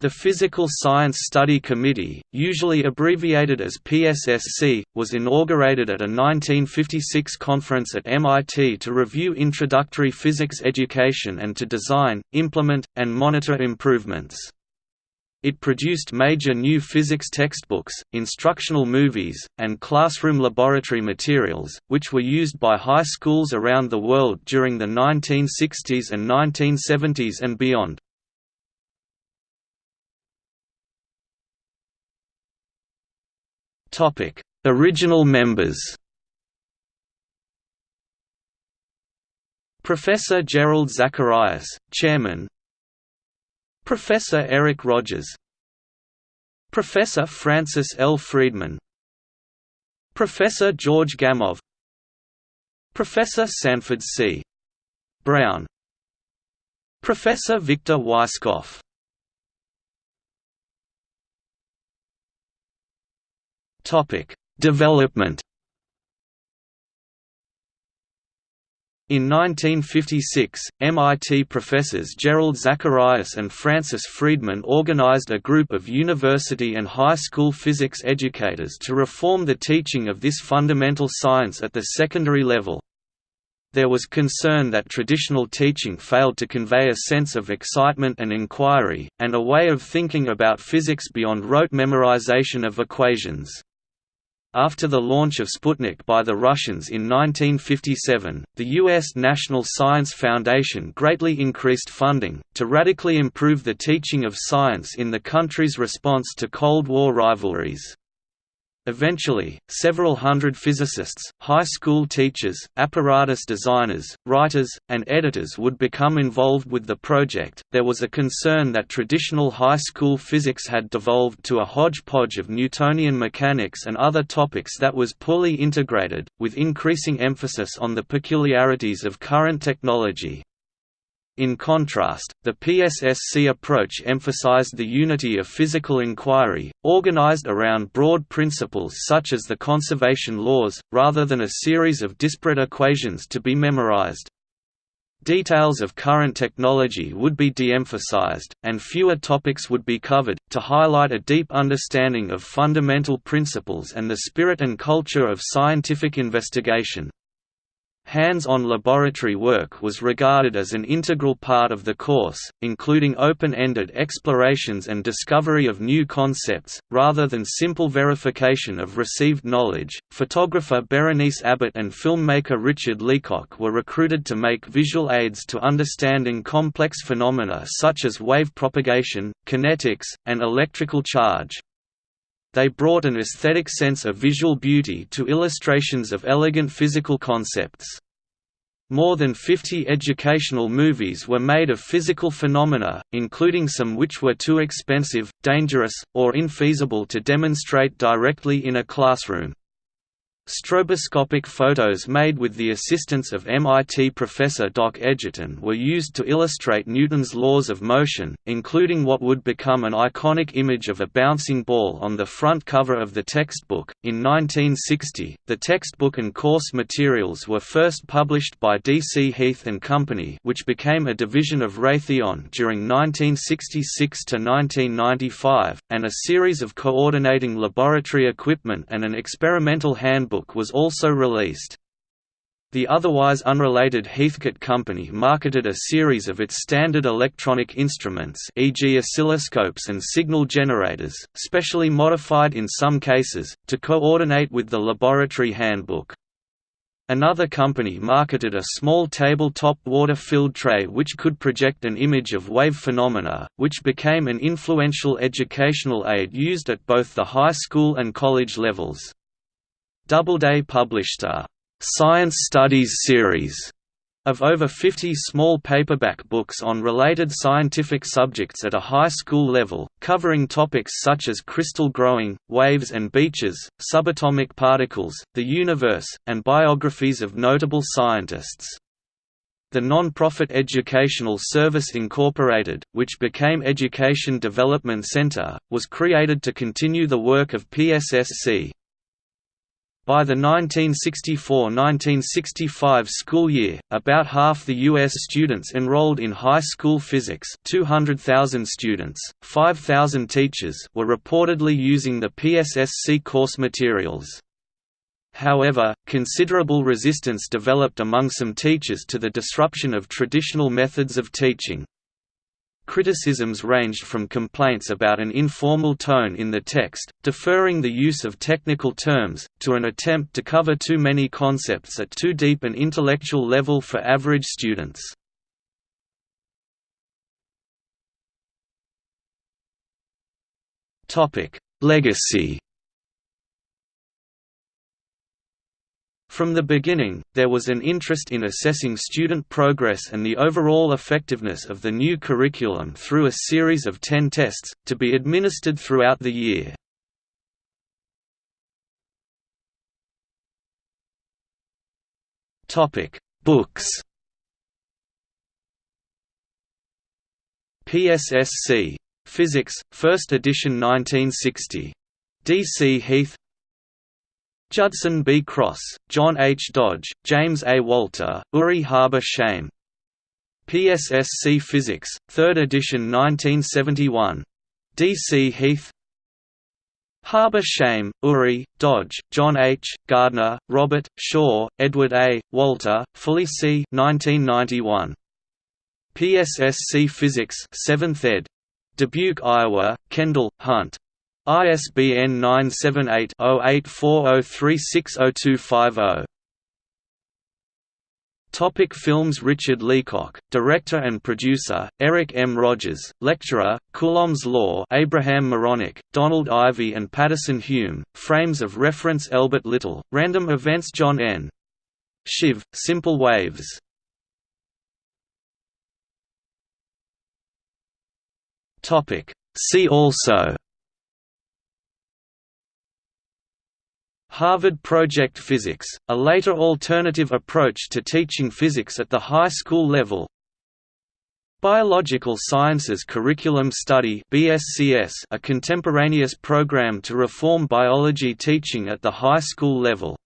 The Physical Science Study Committee, usually abbreviated as PSSC, was inaugurated at a 1956 conference at MIT to review introductory physics education and to design, implement, and monitor improvements. It produced major new physics textbooks, instructional movies, and classroom laboratory materials, which were used by high schools around the world during the 1960s and 1970s and beyond. Topic: Original members. Professor Jerrold Zacharias, Chairman. Professor Eric Rogers. Professor Francis L. Friedman. Professor George Gamow. Professor Sanborn C. Brown. Professor Victor Weisskopf Topic: Development. In 1956, MIT professors Jerrold Zacharias and Francis Friedman organized a group of university and high school physics educators to reform the teaching of this fundamental science at the secondary level. There was concern that traditional teaching failed to convey a sense of excitement and inquiry, and a way of thinking about physics beyond rote memorization of equations. After the launch of Sputnik by the Russians in 1957, the U.S. National Science Foundation greatly increased funding, to radically improve the teaching of science in the country's response to Cold War rivalries. Eventually, several hundred physicists, high school teachers, apparatus designers, writers, and editors would become involved with the project. There was a concern that traditional high school physics had devolved to a hodgepodge of Newtonian mechanics and other topics that was poorly integrated, with increasing emphasis on the peculiarities of current technology. In contrast, the PSSC approach emphasized the unity of physical inquiry, organized around broad principles such as the conservation laws, rather than a series of disparate equations to be memorized. Details of current technology would be de-emphasized, and fewer topics would be covered, to highlight a deep understanding of fundamental principles and the spirit and culture of scientific investigation. Hands-on laboratory work was regarded as an integral part of the course, including open-ended explorations and discovery of new concepts, rather than simple verification of received knowledge. Photographer Berenice Abbott and filmmaker Richard Leacock were recruited to make visual aids to understanding complex phenomena such as wave propagation, kinetics, and electrical charge. They brought an aesthetic sense of visual beauty to illustrations of elegant physical concepts. More than 50 educational movies were made of physical phenomena, including some which were too expensive, dangerous, or infeasible to demonstrate directly in a classroom. Stroboscopic photos made with the assistance of MIT professor Doc Edgerton were used to illustrate Newton's laws of motion, including what would become an iconic image of a bouncing ball on the front cover of the textbook. In 1960, the textbook and course materials were first published by D.C. Heath and Company, which became a division of Raytheon during 1966 to 1995, and a series of coordinating laboratory equipment and an experimental handbook was also released. The otherwise unrelated Heathkit Company marketed a series of its standard electronic instruments e.g. oscilloscopes and signal generators, specially modified in some cases, to coordinate with the laboratory handbook. Another company marketed a small tabletop water-filled tray which could project an image of wave phenomena, which became an influential educational aid used at both the high school and college levels. Doubleday published a «Science Studies» series of over 50 small paperback books on related scientific subjects at a high school level, covering topics such as crystal growing, waves and beaches, subatomic particles, the universe, and biographies of notable scientists. The non-profit Educational Service Incorporated, which became Education Development Center, was created to continue the work of PSSC, By the 1964–1965 school year, about half the U.S. students enrolled in high school physics 200,000 students, 5,000 teachers were reportedly using the PSSC course materials. However, considerable resistance developed among some teachers to the disruption of traditional methods of teaching. Criticisms ranged from complaints about an informal tone in the text, deferring the use of technical terms, to an attempt to cover too many concepts at too deep an intellectual level for average students. Legacy From the beginning, there was an interest in assessing student progress and the overall effectiveness of the new curriculum through a series of ten tests, to be administered throughout the year. Books PSSC. Physics, 1st edition 1960. D. C. Heath Judson B. Cross, John H. Dodge, James A. Walter, Uri Haber-Schaim. PSSC Physics, 3rd edition 1971. D. C. Heath Haber-Schaim, Uri, Dodge, John H., Gardner, Robert, Shaw, Edward A., Walter, Fully C. 1991. PSSC Physics 7th ed. Dubuque, Iowa, Kendall, Hunt. ISBN 978-0840360250. Topic films Richard Leacock, director and producer, Eric M. Rogers, lecturer, Coulomb's Law Abraham Moronic, Donald Ivey and Patterson Hume, Frames of Reference Elbert Little, Random Events John N. Shive, Simple Waves See also Harvard Project Physics, a later alternative approach to teaching physics at the high school level. Biological Sciences Curriculum Study BSCS, a contemporaneous program to reform biology teaching at the high school level